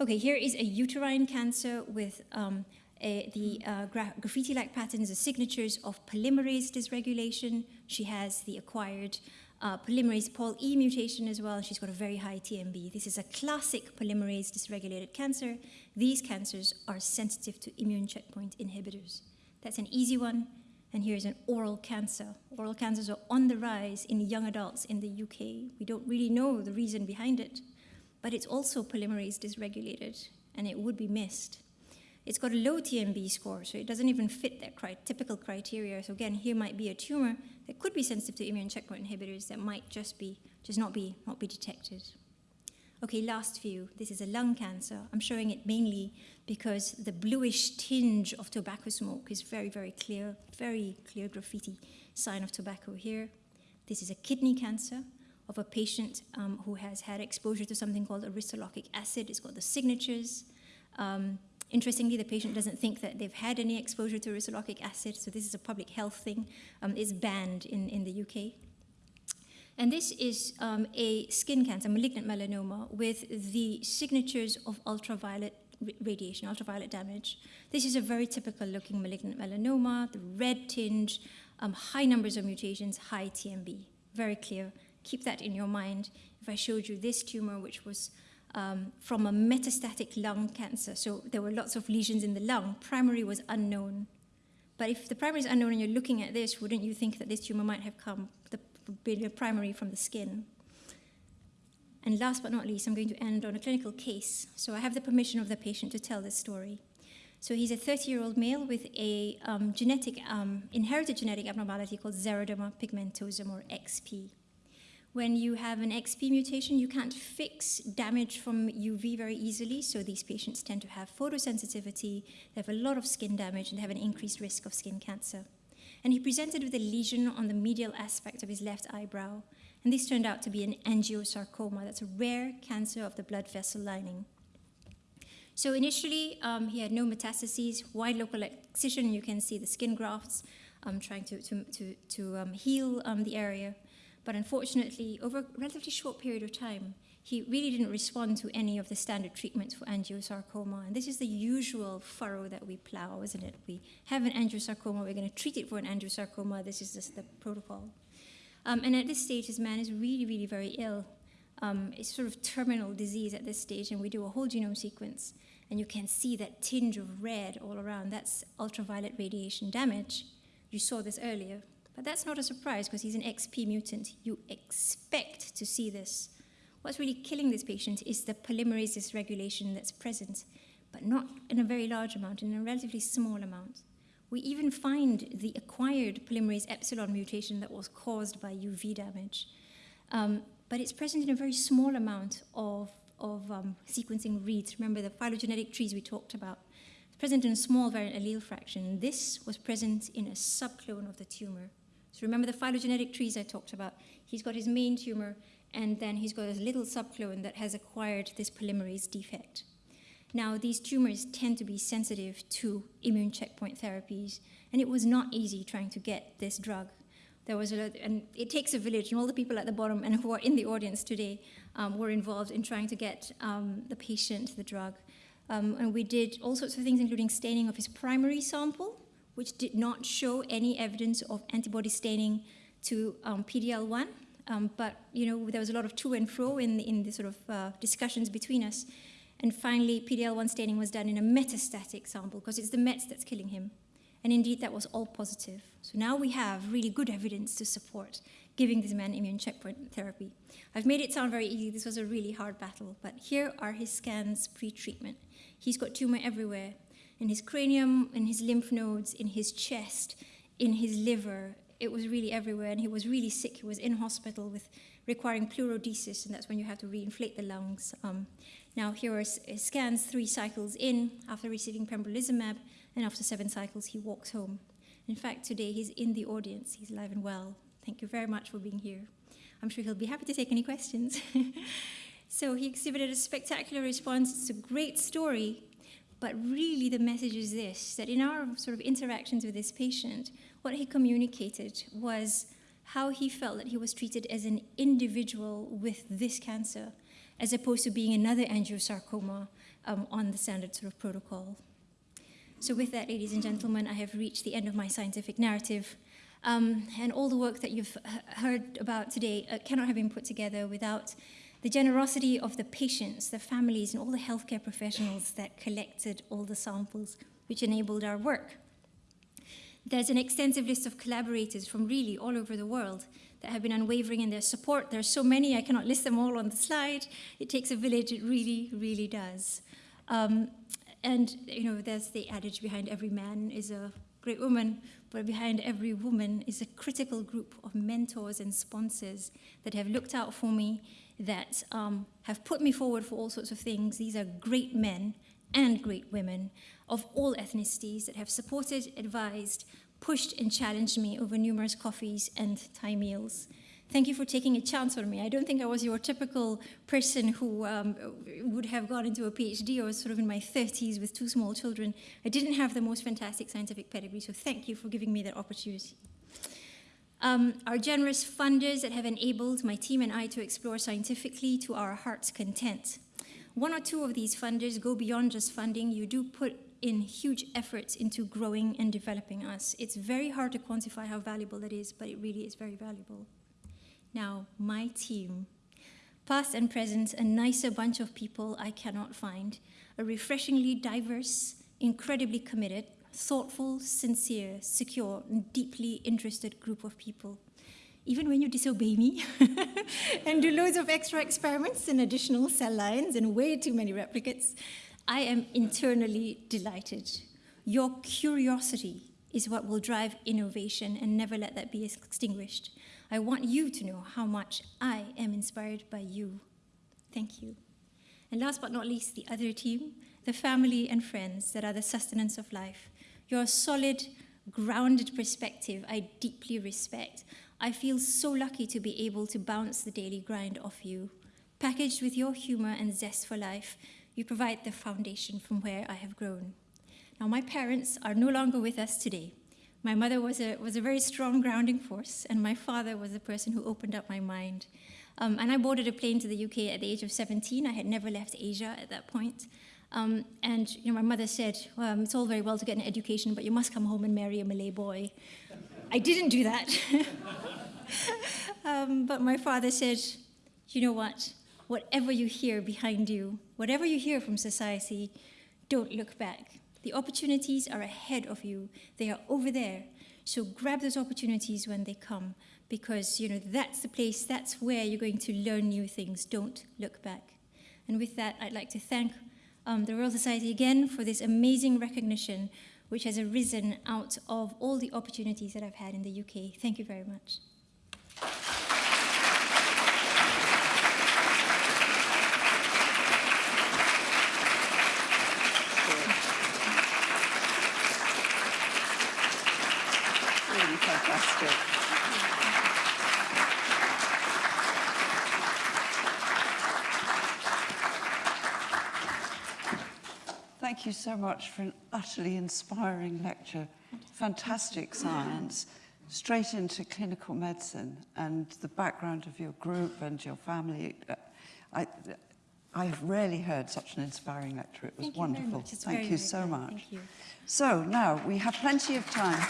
Okay, here is a uterine cancer with um, the uh, gra graffiti-like patterns, are signatures of polymerase dysregulation. She has the acquired uh, polymerase Paul E mutation as well. She's got a very high TMB. This is a classic polymerase dysregulated cancer. These cancers are sensitive to immune checkpoint inhibitors. That's an easy one. And here's an oral cancer. Oral cancers are on the rise in young adults in the UK. We don't really know the reason behind it, but it's also polymerase dysregulated, and it would be missed. It's got a low TMB score, so it doesn't even fit that cri typical criteria. So again, here might be a tumor that could be sensitive to immune checkpoint inhibitors that might just be just not be not be detected. Okay, last view. This is a lung cancer. I'm showing it mainly because the bluish tinge of tobacco smoke is very, very clear, very clear graffiti sign of tobacco here. This is a kidney cancer of a patient um, who has had exposure to something called aristolochic acid. It's got the signatures. Um, interestingly, the patient doesn't think that they've had any exposure to aristolochic acid, so this is a public health thing. Um, it's banned in, in the UK. And this is um, a skin cancer, malignant melanoma, with the signatures of ultraviolet radiation, ultraviolet damage. This is a very typical looking malignant melanoma, the red tinge, um, high numbers of mutations, high TMB. Very clear. Keep that in your mind. If I showed you this tumor, which was um, from a metastatic lung cancer, so there were lots of lesions in the lung, primary was unknown. But if the primary is unknown and you're looking at this, wouldn't you think that this tumor might have come, the primary from the skin. And last but not least, I'm going to end on a clinical case. So I have the permission of the patient to tell this story. So he's a 30-year-old male with a um, genetic, um, inherited genetic abnormality called xeroderma pigmentosum, or XP. When you have an XP mutation, you can't fix damage from UV very easily, so these patients tend to have photosensitivity, they have a lot of skin damage, and they have an increased risk of skin cancer and he presented with a lesion on the medial aspect of his left eyebrow. And this turned out to be an angiosarcoma. That's a rare cancer of the blood vessel lining. So initially, um, he had no metastases, wide local excision. You can see the skin grafts um, trying to, to, to, to um, heal um, the area. But unfortunately, over a relatively short period of time, he really didn't respond to any of the standard treatments for angiosarcoma. And this is the usual furrow that we plow, isn't it? We have an angiosarcoma, we're going to treat it for an angiosarcoma. This is just the protocol. Um, and at this stage, his man is really, really very ill. Um, it's sort of terminal disease at this stage, and we do a whole genome sequence, and you can see that tinge of red all around. That's ultraviolet radiation damage. You saw this earlier. But that's not a surprise because he's an XP mutant. You expect to see this What's really killing this patient is the polymerase dysregulation that's present, but not in a very large amount, in a relatively small amount. We even find the acquired polymerase epsilon mutation that was caused by UV damage. Um, but it's present in a very small amount of, of um, sequencing reads. Remember the phylogenetic trees we talked about. It's present in a small variant allele fraction. This was present in a subclone of the tumor. So remember the phylogenetic trees I talked about. He's got his main tumor, and then he's got a little subclone that has acquired this polymerase defect. Now, these tumors tend to be sensitive to immune checkpoint therapies, and it was not easy trying to get this drug. There was a lot, and it takes a village, and all the people at the bottom and [laughs] who are in the audience today um, were involved in trying to get um, the patient the drug. Um, and we did all sorts of things, including staining of his primary sample, which did not show any evidence of antibody staining to um, PD-L1. Um, but you know, there was a lot of to and fro in, in the sort of uh, discussions between us. And finally, PD-L1 staining was done in a metastatic sample because it's the Mets that's killing him. And indeed, that was all positive. So now we have really good evidence to support giving this man immune checkpoint therapy. I've made it sound very easy. This was a really hard battle. But here are his scans pre-treatment. He's got tumor everywhere, in his cranium, in his lymph nodes, in his chest, in his liver, it was really everywhere, and he was really sick. He was in hospital with requiring pleurodesis, and that's when you have to reinflate the lungs. Um, now, here are scans three cycles in after receiving pembrolizumab, and after seven cycles, he walks home. In fact, today he's in the audience. He's alive and well. Thank you very much for being here. I'm sure he'll be happy to take any questions. [laughs] so he exhibited a spectacular response. It's a great story, but really the message is this, that in our sort of interactions with this patient, what he communicated was how he felt that he was treated as an individual with this cancer, as opposed to being another angiosarcoma um, on the standard sort of protocol. So with that, ladies and gentlemen, I have reached the end of my scientific narrative. Um, and all the work that you've heard about today uh, cannot have been put together without the generosity of the patients, the families, and all the healthcare professionals that collected all the samples which enabled our work. There's an extensive list of collaborators from really all over the world that have been unwavering in their support. There's so many, I cannot list them all on the slide. It takes a village, it really, really does. Um, and, you know, there's the adage behind every man is a great woman, but behind every woman is a critical group of mentors and sponsors that have looked out for me, that um, have put me forward for all sorts of things. These are great men and great women of all ethnicities that have supported, advised, pushed and challenged me over numerous coffees and Thai meals. Thank you for taking a chance on me. I don't think I was your typical person who um, would have gone into a PhD. I was sort of in my 30s with two small children. I didn't have the most fantastic scientific pedigree, so thank you for giving me that opportunity. Um, our generous funders that have enabled my team and I to explore scientifically to our heart's content. One or two of these funders go beyond just funding. You do put in huge efforts into growing and developing us. It's very hard to quantify how valuable that is, but it really is very valuable. Now, my team, past and present, a nicer bunch of people I cannot find, a refreshingly diverse, incredibly committed, thoughtful, sincere, secure, and deeply interested group of people even when you disobey me [laughs] and do loads of extra experiments and additional cell lines and way too many replicates, I am internally delighted. Your curiosity is what will drive innovation and never let that be extinguished. I want you to know how much I am inspired by you. Thank you. And last but not least, the other team, the family and friends that are the sustenance of life. Your solid, grounded perspective I deeply respect. I feel so lucky to be able to bounce the daily grind off you. Packaged with your humor and zest for life, you provide the foundation from where I have grown. Now, my parents are no longer with us today. My mother was a, was a very strong grounding force, and my father was the person who opened up my mind. Um, and I boarded a plane to the UK at the age of 17. I had never left Asia at that point. Um, and you know, my mother said, it's all very well to get an education, but you must come home and marry a Malay boy. I didn't do that. [laughs] um, but my father said, you know what? Whatever you hear behind you, whatever you hear from society, don't look back. The opportunities are ahead of you. They are over there. So grab those opportunities when they come because you know that's the place, that's where you're going to learn new things. Don't look back. And with that, I'd like to thank um, the Royal Society again for this amazing recognition which has arisen out of all the opportunities that I've had in the UK. Thank you very much. Really fantastic. Thank you so much for an utterly inspiring lecture. Fantastic science, straight into clinical medicine and the background of your group and your family. I, I have rarely heard such an inspiring lecture. It was Thank wonderful. You very much. It's Thank you so kind. much. You. So now we have plenty of time.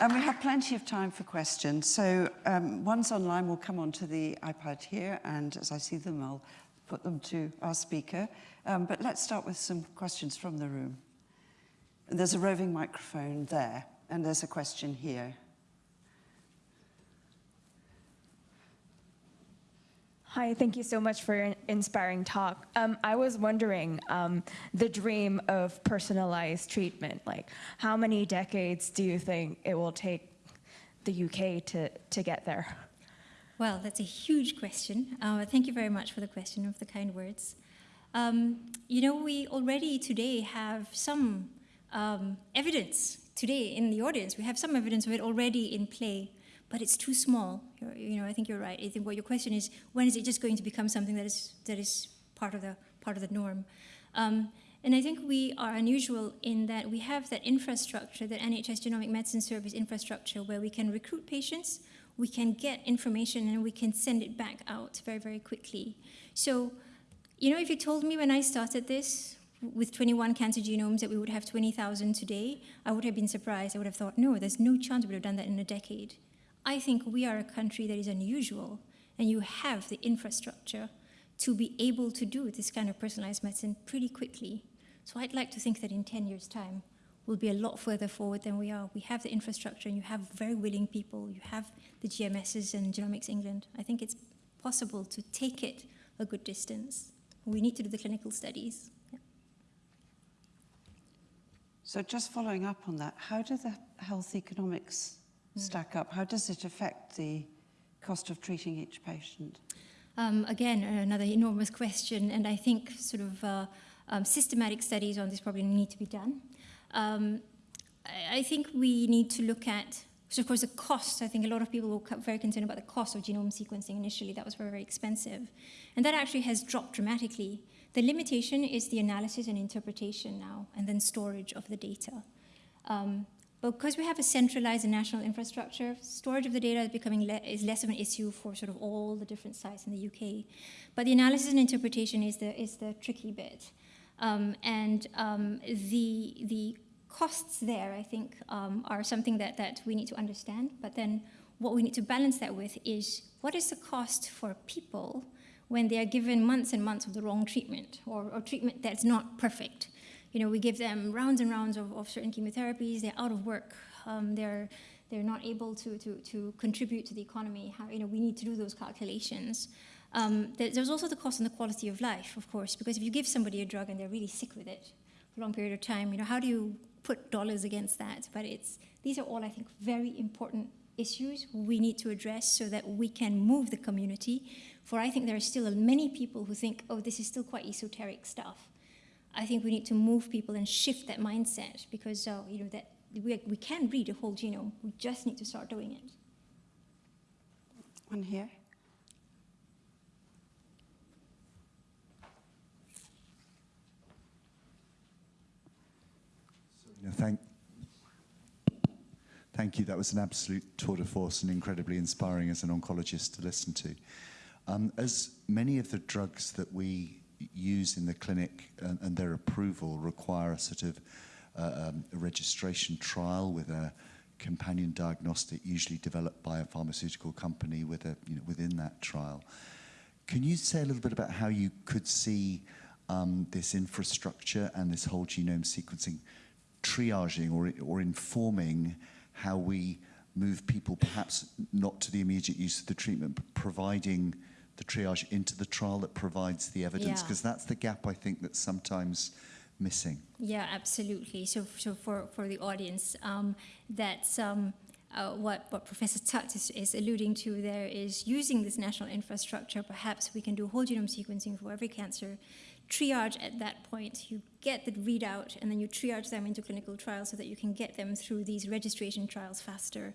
And we have plenty of time for questions. So um, ones online will come onto the iPad here, and as I see them, I'll put them to our speaker. Um, but let's start with some questions from the room. There's a roving microphone there, and there's a question here. Hi, thank you so much for an inspiring talk. Um, I was wondering, um, the dream of personalized treatment, like how many decades do you think it will take the UK to, to get there? Well, that's a huge question. Uh, thank you very much for the question of the kind words. Um, you know, we already today have some um, evidence today in the audience. We have some evidence of it already in play but it's too small. You're, you know, I think you're right. I think what your question is, when is it just going to become something that is that is part of the part of the norm? Um, and I think we are unusual in that we have that infrastructure, that NHS Genomic Medicine Service infrastructure, where we can recruit patients, we can get information, and we can send it back out very, very quickly. So, you know, if you told me when I started this, with 21 cancer genomes that we would have 20,000 today, I would have been surprised. I would have thought, no, there's no chance we would have done that in a decade. I think we are a country that is unusual, and you have the infrastructure to be able to do this kind of personalized medicine pretty quickly. So I'd like to think that in 10 years' time, we'll be a lot further forward than we are. We have the infrastructure, and you have very willing people. You have the GMSs and Genomics England. I think it's possible to take it a good distance. We need to do the clinical studies. Yeah. So just following up on that, how do the health economics stack up? How does it affect the cost of treating each patient? Um, again, another enormous question, and I think sort of uh, um, systematic studies on this probably need to be done. Um, I, I think we need to look at, so of course the cost, I think a lot of people were very concerned about the cost of genome sequencing initially, that was very, very expensive. And that actually has dropped dramatically. The limitation is the analysis and interpretation now, and then storage of the data. Um, because we have a centralized and national infrastructure, storage of the data is becoming le is less of an issue for sort of all the different sites in the UK. But the analysis and interpretation is the is the tricky bit, um, and um, the the costs there, I think, um, are something that that we need to understand. But then what we need to balance that with is what is the cost for people when they are given months and months of the wrong treatment or, or treatment that's not perfect you know, we give them rounds and rounds of, of certain chemotherapies. They're out of work. Um, they're they're not able to, to, to contribute to the economy. How, you know, we need to do those calculations. Um, there's also the cost and the quality of life, of course, because if you give somebody a drug and they're really sick with it for a long period of time, you know, how do you put dollars against that? But it's these are all, I think, very important issues we need to address so that we can move the community. For I think there are still many people who think, oh, this is still quite esoteric stuff. I think we need to move people and shift that mindset because uh, you know that we, we can read a whole genome. We just need to start doing it. One here. thank, Thank you. That was an absolute tour de force and incredibly inspiring as an oncologist to listen to. Um, as many of the drugs that we use in the clinic and, and their approval require a sort of uh, um, registration trial with a companion diagnostic, usually developed by a pharmaceutical company with a, you know, within that trial. Can you say a little bit about how you could see um, this infrastructure and this whole genome sequencing triaging or, or informing how we move people perhaps not to the immediate use of the treatment, but providing the triage into the trial that provides the evidence? Yeah. Because that's the gap I think that's sometimes missing. Yeah, absolutely. So, so for, for the audience, um, that's um, uh, what, what Professor Tutt is, is alluding to there is using this national infrastructure, perhaps we can do whole genome sequencing for every cancer, triage at that point, you get the readout, and then you triage them into clinical trials so that you can get them through these registration trials faster.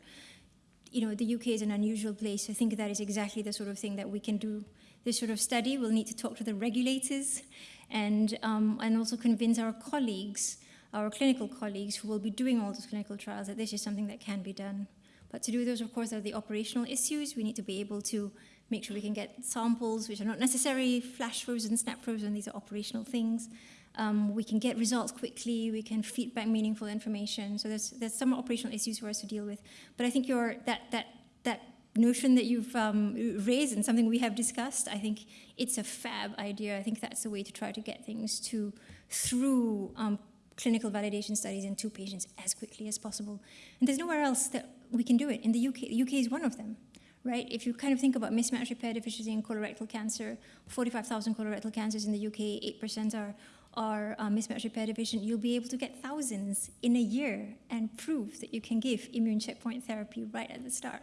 You know, the UK is an unusual place. I think that is exactly the sort of thing that we can do. This sort of study, we'll need to talk to the regulators and, um, and also convince our colleagues, our clinical colleagues who will be doing all those clinical trials that this is something that can be done. But to do those, of course, are the operational issues. We need to be able to make sure we can get samples, which are not necessarily flash frozen, snap frozen, these are operational things. Um, we can get results quickly, we can feed back meaningful information. So there's, there's some operational issues for us to deal with. But I think your, that, that, that notion that you've um, raised and something we have discussed, I think it's a fab idea. I think that's the way to try to get things to through um, clinical validation studies into patients as quickly as possible. And there's nowhere else that we can do it. In the UK, the UK is one of them, right? If you kind of think about mismatch repair deficiency in colorectal cancer, 45,000 colorectal cancers in the UK, 8% are, are uh, mismatch repair division, you'll be able to get thousands in a year and prove that you can give immune checkpoint therapy right at the start.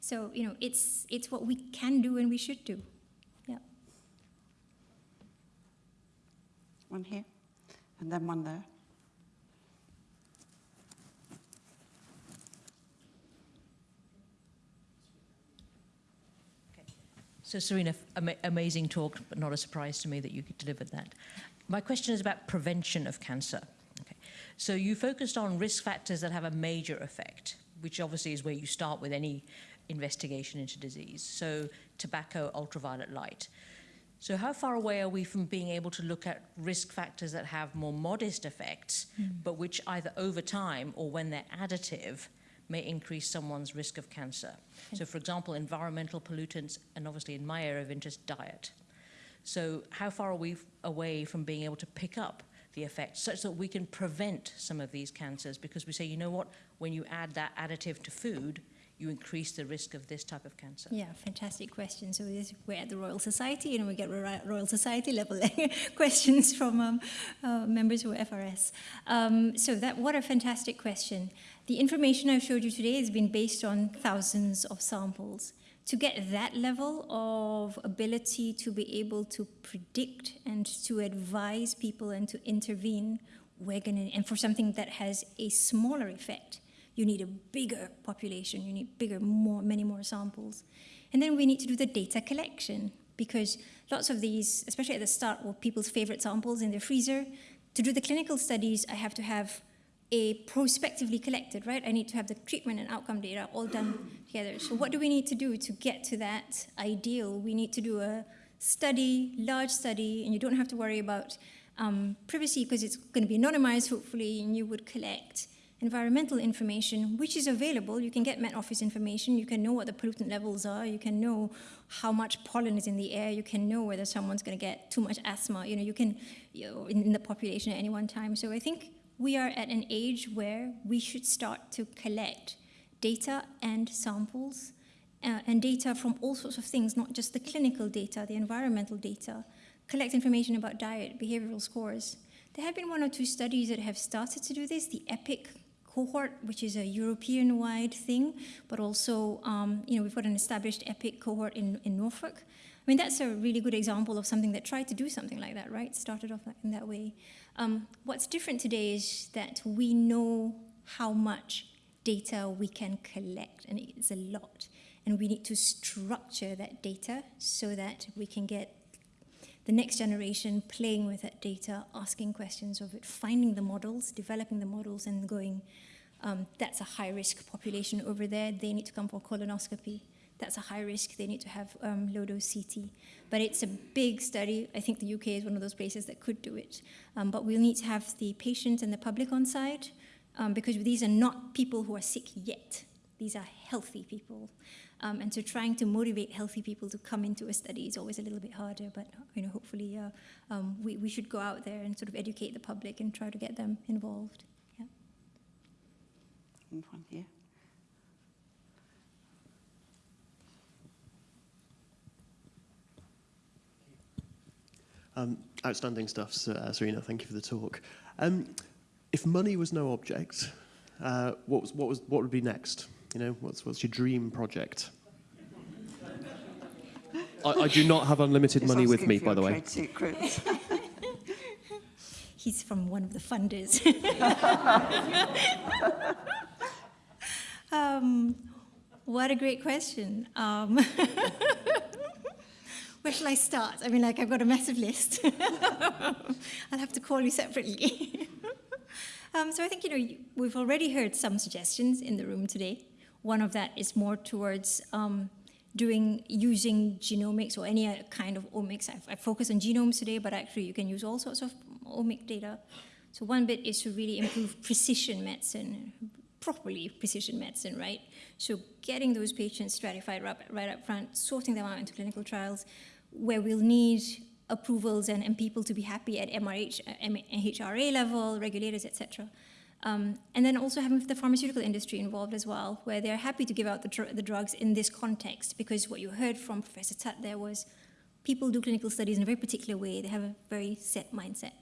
So, you know, it's, it's what we can do and we should do. Yeah. One here, and then one there. Okay. So, Serena, amazing talk, but not a surprise to me that you delivered that. My question is about prevention of cancer. Okay. So, you focused on risk factors that have a major effect, which obviously is where you start with any investigation into disease. So, tobacco, ultraviolet light. So, how far away are we from being able to look at risk factors that have more modest effects, hmm. but which either over time or when they're additive may increase someone's risk of cancer? So, for example, environmental pollutants, and obviously in my area of interest, diet. So, how far are we away from being able to pick up the effects such that we can prevent some of these cancers? Because we say, you know what, when you add that additive to food, you increase the risk of this type of cancer. Yeah, fantastic question. So we're at the Royal Society, and we get Royal Society level [laughs] questions from um, uh, members are FRS. Um, so that what a fantastic question. The information I've showed you today has been based on thousands of samples. To get that level of ability to be able to predict and to advise people and to intervene, we're gonna, and for something that has a smaller effect, you need a bigger population, you need bigger, more, many more samples. And then we need to do the data collection because lots of these, especially at the start, were people's favorite samples in their freezer. To do the clinical studies, I have to have a prospectively collected, right? I need to have the treatment and outcome data all done together. So what do we need to do to get to that ideal? We need to do a study, large study, and you don't have to worry about um, privacy because it's going to be anonymized, hopefully, and you would collect environmental information, which is available. You can get Met Office information. You can know what the pollutant levels are. You can know how much pollen is in the air. You can know whether someone's going to get too much asthma. You know, you can you know, in, in the population at any one time. So I think we are at an age where we should start to collect data and samples uh, and data from all sorts of things, not just the clinical data, the environmental data. Collect information about diet, behavioral scores. There have been one or two studies that have started to do this. The EPIC cohort, which is a European-wide thing, but also, um, you know, we've got an established EPIC cohort in, in Norfolk. I mean, that's a really good example of something that tried to do something like that, right? Started off in that way. Um, what's different today is that we know how much data we can collect, and it's a lot. And we need to structure that data so that we can get the next generation playing with that data, asking questions of it, finding the models, developing the models, and going Um, that's a high risk population over there. They need to come for colonoscopy. That's a high risk. They need to have um, low dose CT. But it's a big study. I think the UK is one of those places that could do it. Um, but we'll need to have the patient and the public on side um, because these are not people who are sick yet. These are healthy people. Um, and so trying to motivate healthy people to come into a study is always a little bit harder, but you know, hopefully uh, um, we, we should go out there and sort of educate the public and try to get them involved. Yeah. One here. Um, outstanding stuff, uh, Serena. Thank you for the talk. Um, if money was no object, uh, what, was, what, was, what would be next? You know, what's, what's your dream project? I, I do not have unlimited money with me, by the way. Trade. [laughs] He's from one of the funders. [laughs] [laughs] um, what a great question. Um, where shall I start? I mean, like, I've got a massive list. [laughs] I'll have to call you separately. [laughs] um, so I think, you know, we've already heard some suggestions in the room today. One of that is more towards um, doing, using genomics or any kind of omics. I've, I focus on genomes today, but actually you can use all sorts of omic data. So one bit is to really improve precision medicine, properly precision medicine, right? So getting those patients stratified right, right up front, sorting them out into clinical trials, where we'll need approvals and, and people to be happy at MRH, uh, M- HRA level, regulators, etc. Um, and then also having the pharmaceutical industry involved as well, where they're happy to give out the, dr- the drugs in this context, because what you heard from Professor Tutt there was people do clinical studies in a very particular way. They have a very set mindset.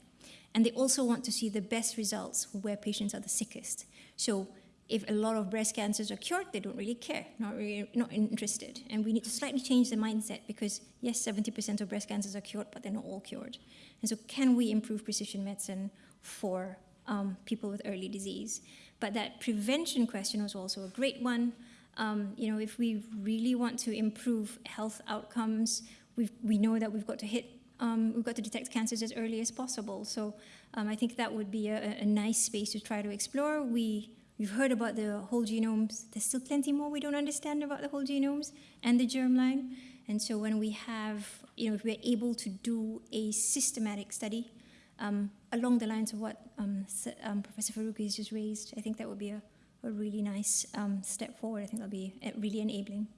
And they also want to see the best results where patients are the sickest. So if a lot of breast cancers are cured, they don't really care, not really, not interested. And we need to slightly change the mindset because yes, 70% of breast cancers are cured, but they're not all cured. And so can we improve precision medicine for um, people with early disease? But that prevention question was also a great one. Um, you know, if we really want to improve health outcomes, we've, we know that we've got to hit um, we've got to detect cancers as early as possible. So um, I think that would be a, a nice space to try to explore. We, we've heard about the whole genomes. There's still plenty more we don't understand about the whole genomes and the germline. And so when we have, you know, if we're able to do a systematic study um, along the lines of what um, um, Professor Farooqi has just raised, I think that would be a, a really nice um, step forward. I think that'll be uh, really enabling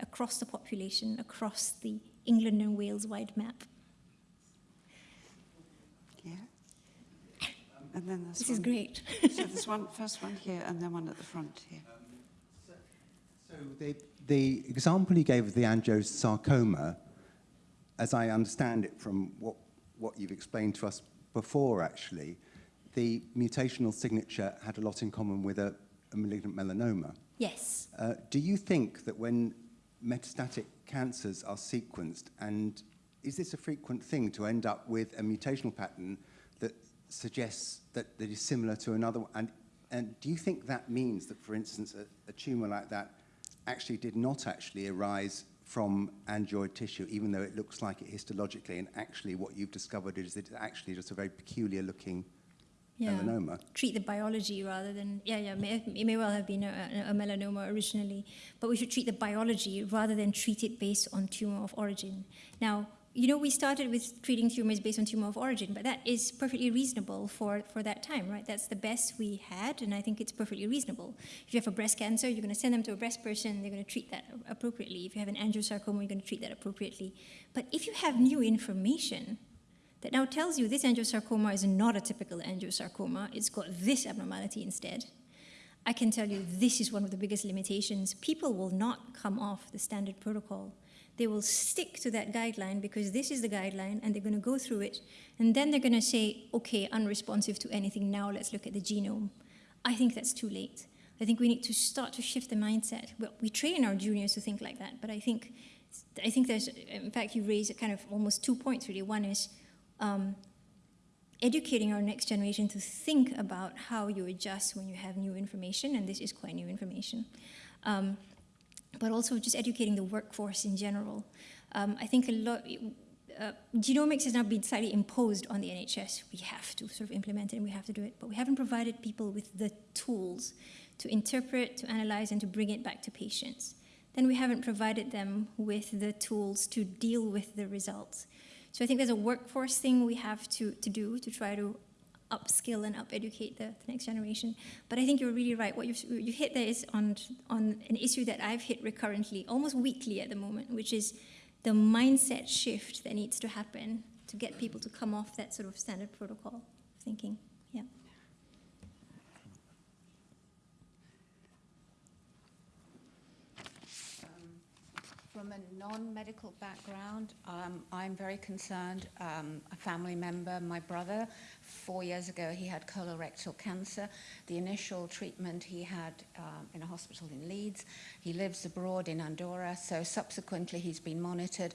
across the population, across the England and Wales wide map. Yeah. And then there's This one, is great. so there's [laughs] one first one here and then one at the front here. So the, the example you gave of the angiosarcoma, as I understand it from what, what you've explained to us before, actually, the mutational signature had a lot in common with a, a malignant melanoma. Yes. Uh, do you think that when metastatic cancers are sequenced, and is this a frequent thing to end up with a mutational pattern that suggests that, that is similar to another one? And, and do you think that means that, for instance, a, a tumor like that actually did not actually arise from angioid tissue, even though it looks like it histologically, and actually what you've discovered is that it's actually just a very peculiar looking melanoma? Treat the biology rather than, yeah, yeah, may, it may well have been a, a melanoma originally, but we should treat the biology rather than treat it based on tumor of origin. Now, you know, we started with treating tumors based on tumor of origin, but that is perfectly reasonable for, for that time, right? That's the best we had, and I think it's perfectly reasonable. If you have a breast cancer, you're going to send them to a breast person, they're going to treat that appropriately. If you have an angiosarcoma, you're going to treat that appropriately. But if you have new information, that now tells you this angiosarcoma is not a typical angiosarcoma, it's got this abnormality instead. I can tell you this is one of the biggest limitations. People will not come off the standard protocol. They will stick to that guideline because this is the guideline and they're going to go through it. And then they're going to say, okay, unresponsive to anything, now let's look at the genome. I think that's too late. I think we need to start to shift the mindset. Well, we train our juniors to think like that, but I think, I think there's, in fact, you raise kind of almost two points really. One is um, educating our next generation to think about how you adjust when you have new information, and this is quite new information. Um, but also just educating the workforce in general. Um, I think a lot, uh, genomics has now been slightly imposed on the NHS. We have to sort of implement it and we have to do it, but we haven't provided people with the tools to interpret, to analyze, and to bring it back to patients. Then we haven't provided them with the tools to deal with the results. So I think there's a workforce thing we have to, to do to try to upskill and up-educate the, the next generation. But I think you're really right. What you've, you hit there is on, on an issue that I've hit recurrently, almost weekly at the moment, which is the mindset shift that needs to happen to get people to come off that sort of standard protocol thinking. Yeah. From a non-medical background, um, I'm very concerned. Um, a family member, my brother, four years ago, he had colorectal cancer. The initial treatment he had um, in a hospital in Leeds. He lives abroad in Andorra, so subsequently he's been monitored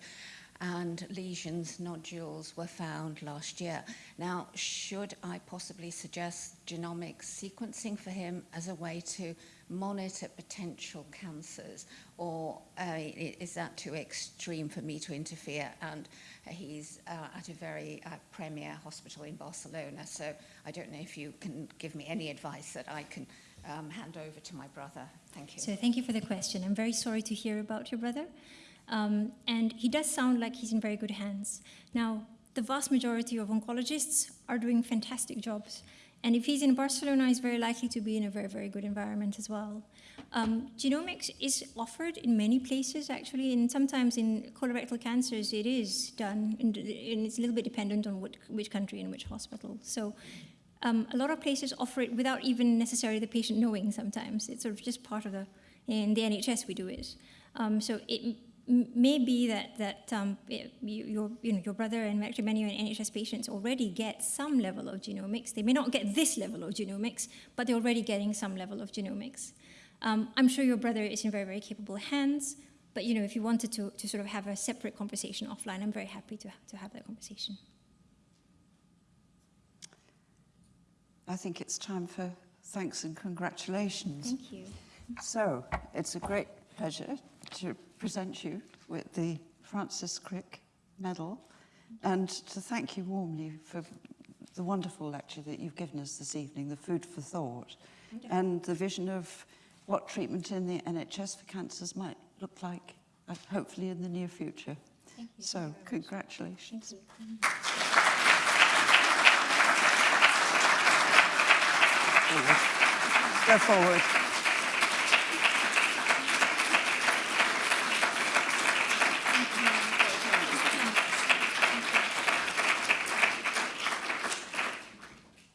and lesions, nodules were found last year. Now, should I possibly suggest genomic sequencing for him as a way to monitor potential cancers, or uh, is that too extreme for me to interfere? And he's uh, at a very uh, premier hospital in Barcelona, so I don't know if you can give me any advice that I can um, hand over to my brother. Thank you. So thank you for the question. I'm very sorry to hear about your brother. Um, and he does sound like he's in very good hands. Now, the vast majority of oncologists are doing fantastic jobs. And if he's in Barcelona, he's very likely to be in a very, very good environment as well. Um, genomics is offered in many places, actually, and sometimes in colorectal cancers, it is done, and it's a little bit dependent on what, which country and which hospital. So um, a lot of places offer it without even necessarily the patient knowing sometimes. It's sort of just part of the, in the NHS we do it. Um, so it may be that that um, you, your you know your brother and actually many NHS patients already get some level of genomics. They may not get this level of genomics, but they're already getting some level of genomics. Um, I'm sure your brother is in very very capable hands. But you know, if you wanted to to sort of have a separate conversation offline, I'm very happy to to have that conversation. I think it's time for thanks and congratulations. Thank you. So, it's a great pleasure to present you with the Francis Crick Medal and to thank you warmly for the wonderful lecture that you've given us this evening, the food for thought, and the vision of what treatment in the NHS for cancers might look like, uh, hopefully in the near future. Thank you. So, congratulations. Thank you. Go forward.